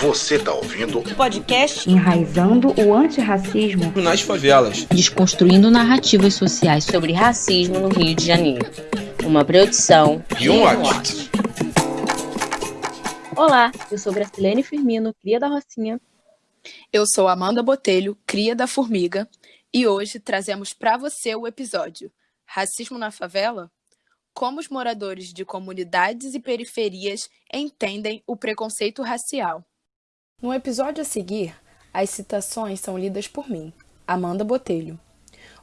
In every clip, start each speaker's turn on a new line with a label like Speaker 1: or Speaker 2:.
Speaker 1: Você tá ouvindo
Speaker 2: o podcast
Speaker 3: Enraizando o Antirracismo
Speaker 4: nas Favelas,
Speaker 5: desconstruindo narrativas sociais sobre racismo no Rio de Janeiro. Uma produção
Speaker 4: e um watch.
Speaker 5: Olá, eu sou Gracilene Firmino, cria da Rocinha.
Speaker 6: Eu sou Amanda Botelho, cria da Formiga, e hoje trazemos para você o episódio Racismo na Favela? Como os moradores de comunidades e periferias entendem o preconceito racial. No episódio a seguir, as citações são lidas por mim, Amanda Botelho,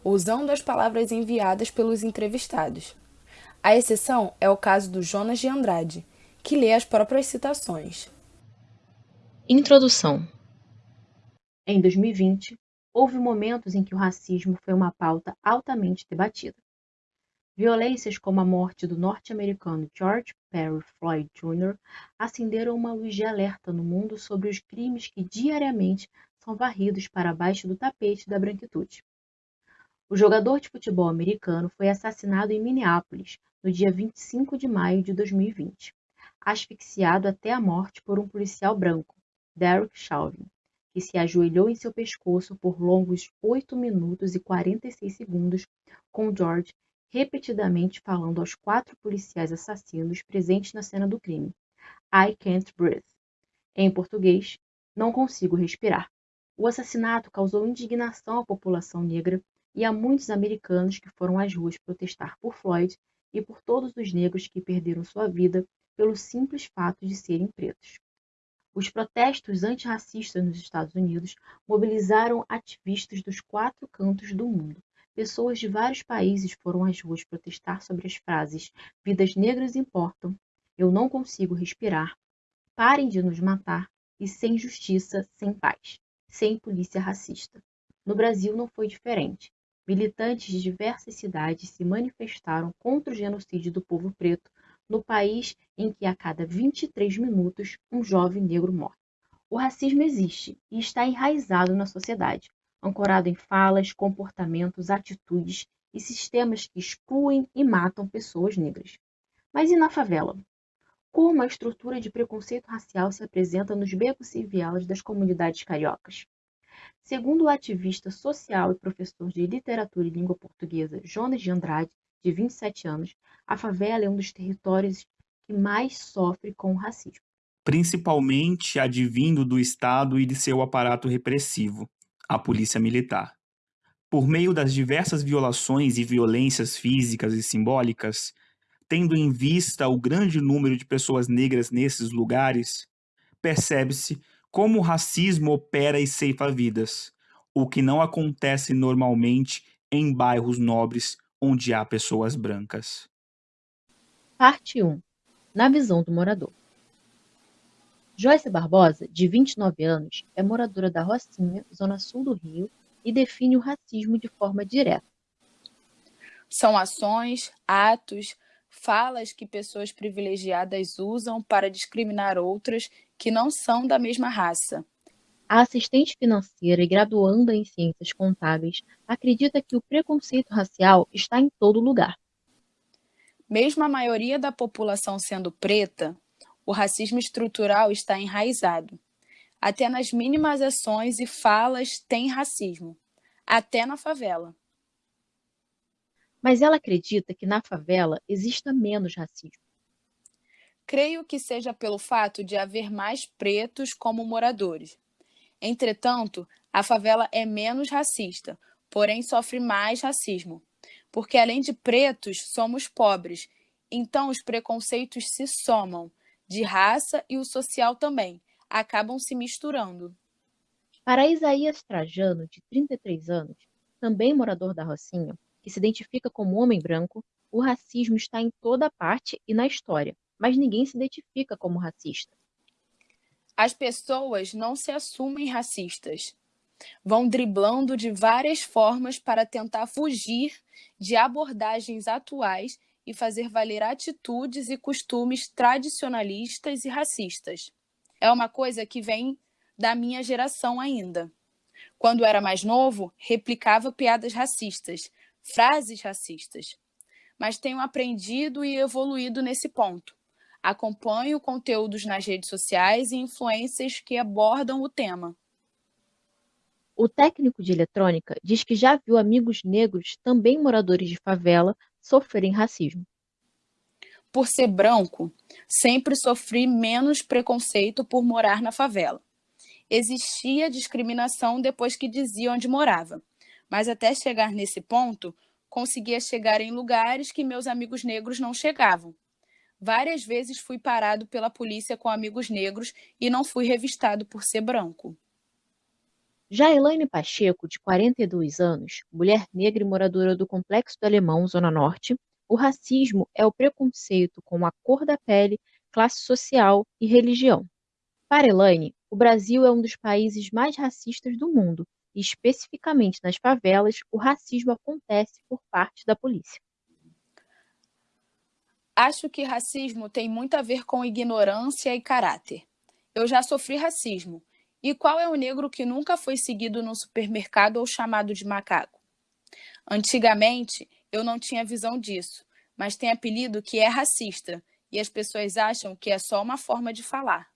Speaker 6: usando as palavras enviadas pelos entrevistados. A exceção é o caso do Jonas de Andrade, que lê as próprias citações.
Speaker 5: Introdução
Speaker 3: Em 2020, houve momentos em que o racismo foi uma pauta altamente debatida. Violências como a morte do norte-americano George Perry Floyd Jr. acenderam uma luz de alerta no mundo sobre os crimes que diariamente são varridos para baixo do tapete da branquitude. O jogador de futebol americano foi assassinado em Minneapolis no dia 25 de maio de 2020, asfixiado até a morte por um policial branco, Derek Chauvin, que se ajoelhou em seu pescoço por longos 8 minutos e 46 segundos, com George repetidamente falando aos quatro policiais assassinos presentes na cena do crime: I can't breathe. Em português, não consigo respirar. O assassinato causou indignação à população negra e a muitos americanos que foram às ruas protestar por Floyd e por todos os negros que perderam sua vida pelo simples fato de serem pretos. Os protestos antirracistas nos Estados Unidos mobilizaram ativistas dos quatro cantos do mundo, Pessoas de vários países foram às ruas protestar sobre as frases Vidas negras importam, Eu não consigo respirar, Parem de nos matar e Sem justiça, sem paz, sem polícia racista. No Brasil não foi diferente. Militantes de diversas cidades se manifestaram contra o genocídio do povo preto no país em que a cada 23 minutos um jovem negro morre. O racismo existe e está enraizado na sociedade, ancorado em falas, comportamentos, atitudes e sistemas que excluem e matam pessoas negras. Mas e na favela? Como a estrutura de preconceito racial se apresenta nos becos e vielas das comunidades cariocas? Segundo o ativista social e professor de literatura e língua portuguesa Jonas de Andrade, de 27 anos, a favela é um dos territórios que mais sofre com o racismo.
Speaker 7: Principalmente advindo do Estado e de seu aparato repressivo a polícia militar. Por meio das diversas violações e violências físicas e simbólicas, tendo em vista o grande número de pessoas negras nesses lugares, percebe-se como o racismo opera e ceifa vidas, o que não acontece normalmente em bairros nobres onde há pessoas brancas.
Speaker 5: Parte 1 Na visão do morador. Joyce Barbosa, de 29 anos, é moradora da Rocinha, zona sul do Rio, e define o racismo de forma direta.
Speaker 6: São ações, atos, falas que pessoas privilegiadas usam para discriminar outras que não são da mesma raça.
Speaker 5: A assistente financeira e graduanda em ciências contábeis acredita que o preconceito racial está em todo lugar.
Speaker 6: Mesmo a maioria da população sendo preta, o racismo estrutural está enraizado. Até nas mínimas ações e falas tem racismo, até na favela.
Speaker 5: Mas ela acredita que na favela exista menos racismo.
Speaker 6: Creio que seja pelo fato de haver mais pretos como moradores. Entretanto, a favela é menos racista, porém sofre mais racismo, porque além de pretos, somos pobres, então os preconceitos se somam, de raça e o social também, acabam se misturando.
Speaker 5: Para Isaías Trajano, de 33 anos, também morador da Rocinha, que se identifica como homem branco, o racismo está em toda parte e na história, mas ninguém se identifica como racista.
Speaker 6: As pessoas não se assumem racistas. Vão driblando de várias formas para tentar fugir de abordagens atuais e fazer valer atitudes e costumes tradicionalistas e racistas. É uma coisa que vem da minha geração ainda. Quando era mais novo, replicava piadas racistas, frases racistas. Mas tenho aprendido e evoluído nesse ponto. Acompanho conteúdos nas redes sociais e influências que abordam o tema.
Speaker 5: O técnico de eletrônica diz que já viu amigos negros, também moradores de favela, sofrerem racismo.
Speaker 6: Por ser branco, sempre sofri menos preconceito por morar na favela. Existia discriminação depois que dizia onde morava, mas até chegar nesse ponto, conseguia chegar em lugares que meus amigos negros não chegavam. Várias vezes fui parado pela polícia com amigos negros e não fui revistado por ser branco.
Speaker 5: Já Elaine Pacheco, de 42 anos, mulher negra e moradora do Complexo do Alemão, Zona Norte, o racismo é o preconceito com a cor da pele, classe social e religião. Para Elaine, o Brasil é um dos países mais racistas do mundo e, especificamente nas favelas, o racismo acontece por parte da polícia.
Speaker 6: Acho que racismo tem muito a ver com ignorância e caráter. Eu já sofri racismo e qual é o negro que nunca foi seguido no supermercado ou chamado de macaco? Antigamente, eu não tinha visão disso, mas tem apelido que é racista e as pessoas acham que é só uma forma de falar.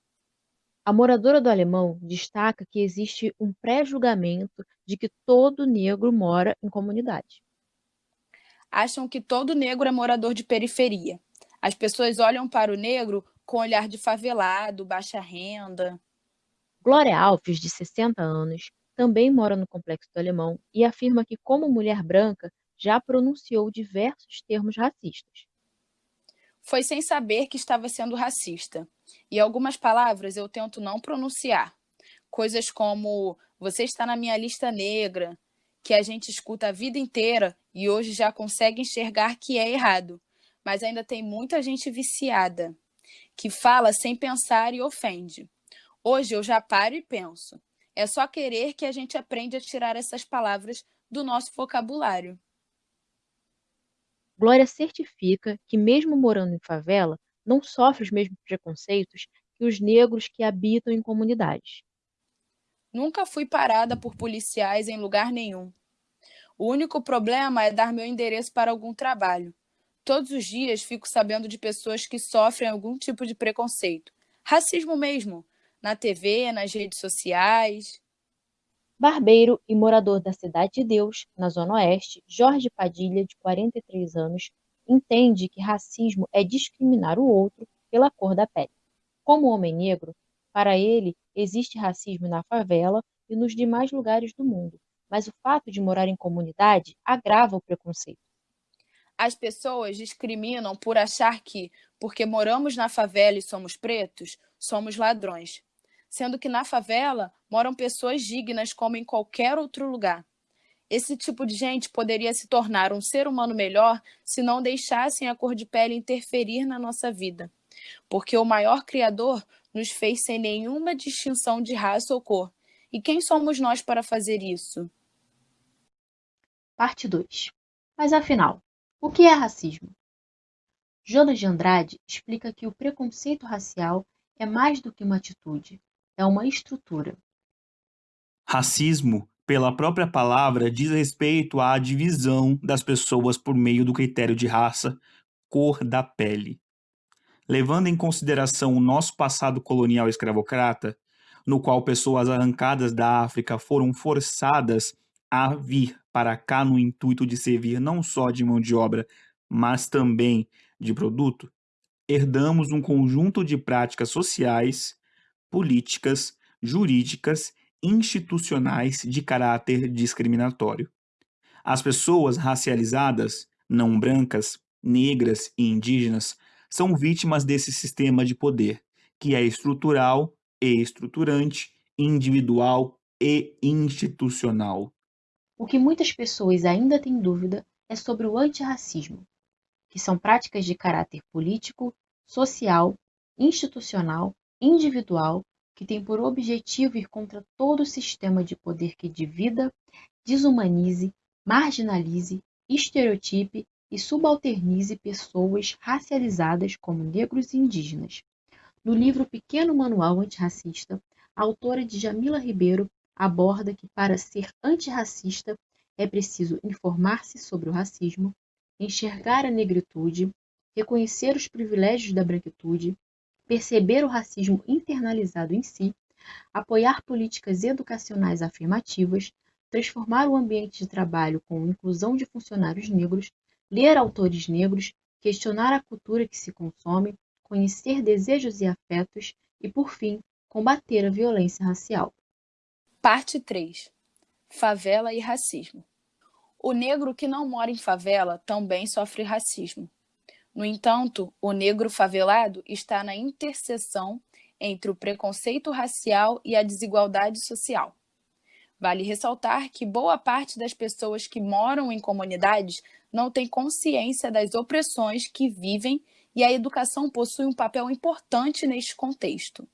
Speaker 5: A moradora do Alemão destaca que existe um pré-julgamento de que todo negro mora em comunidade.
Speaker 6: Acham que todo negro é morador de periferia. As pessoas olham para o negro com olhar de favelado, baixa renda.
Speaker 5: Glória Alves, de 60 anos, também mora no Complexo do Alemão e afirma que, como mulher branca, já pronunciou diversos termos racistas.
Speaker 6: Foi sem saber que estava sendo racista. E algumas palavras eu tento não pronunciar. Coisas como você está na minha lista negra, que a gente escuta a vida inteira e hoje já consegue enxergar que é errado. Mas ainda tem muita gente viciada, que fala sem pensar e ofende. Hoje eu já paro e penso. É só querer que a gente aprende a tirar essas palavras do nosso vocabulário.
Speaker 5: Glória certifica que, mesmo morando em favela, não sofre os mesmos preconceitos que os negros que habitam em comunidades.
Speaker 6: Nunca fui parada por policiais em lugar nenhum. O único problema é dar meu endereço para algum trabalho. Todos os dias fico sabendo de pessoas que sofrem algum tipo de preconceito. Racismo mesmo, na TV, nas redes sociais.
Speaker 5: Barbeiro e morador da Cidade de Deus, na Zona Oeste, Jorge Padilha, de 43 anos, entende que racismo é discriminar o outro pela cor da pele. Como homem negro, para ele existe racismo na favela e nos demais lugares do mundo, mas o fato de morar em comunidade agrava o preconceito.
Speaker 6: As pessoas discriminam por achar que, porque moramos na favela e somos pretos, somos ladrões sendo que na favela moram pessoas dignas como em qualquer outro lugar. Esse tipo de gente poderia se tornar um ser humano melhor se não deixassem a cor de pele interferir na nossa vida. Porque o maior Criador nos fez sem nenhuma distinção de raça ou cor. E quem somos nós para fazer isso?
Speaker 3: Parte 2. Mas afinal, o que é racismo? Jonas de Andrade explica que o preconceito racial é mais do que uma atitude, é uma estrutura.
Speaker 7: Racismo, pela própria palavra, diz respeito à divisão das pessoas por meio do critério de raça, cor da pele. Levando em consideração o nosso passado colonial escravocrata, no qual pessoas arrancadas da África foram forçadas a vir para cá no intuito de servir não só de mão de obra, mas também de produto, herdamos um conjunto de práticas sociais políticas, jurídicas, institucionais de caráter discriminatório. As pessoas racializadas, não brancas, negras e indígenas são vítimas desse sistema de poder, que é estrutural e estruturante, individual e institucional.
Speaker 3: O que muitas pessoas ainda têm dúvida é sobre o antirracismo, que são práticas de caráter político, social, institucional individual que tem por objetivo ir contra todo sistema de poder que divida, desumanize, marginalize, estereotipe e subalternize pessoas racializadas como negros e indígenas. No livro Pequeno Manual Antirracista, a autora Djamila Ribeiro aborda que para ser antirracista é preciso informar-se sobre o racismo, enxergar a negritude, reconhecer os privilégios da branquitude, perceber o racismo internalizado em si, apoiar políticas educacionais afirmativas, transformar o ambiente de trabalho com inclusão de funcionários negros, ler autores negros, questionar a cultura que se consome, conhecer desejos e afetos e, por fim, combater a violência racial.
Speaker 6: Parte 3 Favela e racismo. O negro que não mora em favela também sofre racismo. No entanto, o negro favelado está na interseção entre o preconceito racial e a desigualdade social. Vale ressaltar que boa parte das pessoas que moram em comunidades não tem consciência das opressões que vivem e a educação possui um papel importante neste contexto.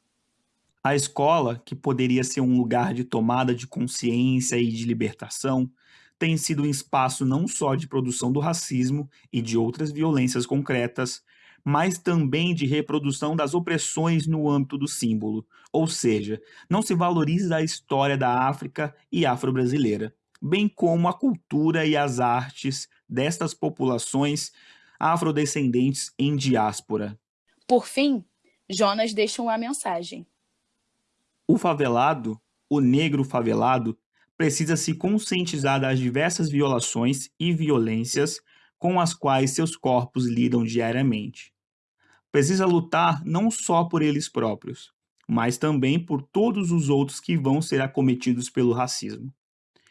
Speaker 7: A escola, que poderia ser um lugar de tomada de consciência e de libertação, tem sido um espaço não só de produção do racismo e de outras violências concretas, mas também de reprodução das opressões no âmbito do símbolo, ou seja, não se valoriza a história da África e afro-brasileira, bem como a cultura e as artes destas populações afrodescendentes em diáspora.
Speaker 6: Por fim, Jonas deixa uma mensagem.
Speaker 7: O favelado, o negro favelado, precisa se conscientizar das diversas violações e violências com as quais seus corpos lidam diariamente. Precisa lutar não só por eles próprios, mas também por todos os outros que vão ser acometidos pelo racismo.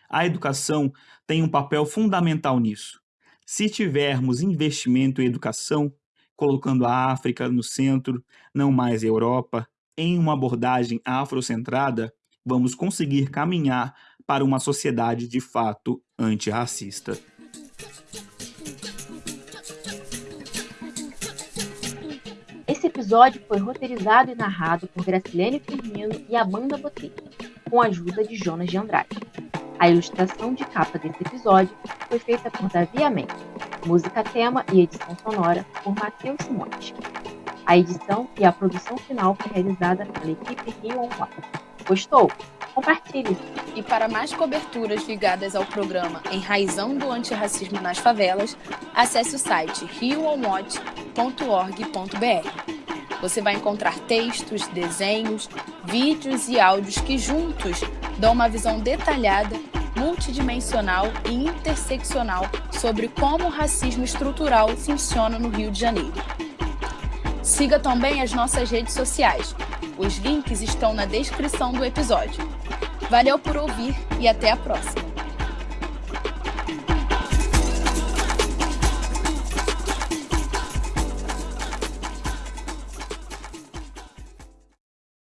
Speaker 7: A educação tem um papel fundamental nisso. Se tivermos investimento em educação, colocando a África no centro, não mais a Europa, em uma abordagem afrocentrada, vamos conseguir caminhar para uma sociedade de fato antirracista.
Speaker 3: Esse episódio foi roteirizado e narrado por Gracilene Firmino e Amanda Botelho, com a ajuda de Jonas de Andrade. A ilustração de capa desse episódio foi feita por Davi Amém. Música tema e edição sonora por Matheus Simões. A edição e a produção final foi realizada pela equipe Rio On Gostou? Compartilhe!
Speaker 6: E para mais coberturas ligadas ao programa Enraizando o Antirracismo nas Favelas, acesse o site rioonwatch.org.br. Você vai encontrar textos, desenhos, vídeos e áudios que juntos dão uma visão detalhada, multidimensional e interseccional sobre como o racismo estrutural funciona no Rio de Janeiro. Siga também as nossas redes sociais. Os links estão na descrição do episódio. Valeu por ouvir e até a próxima!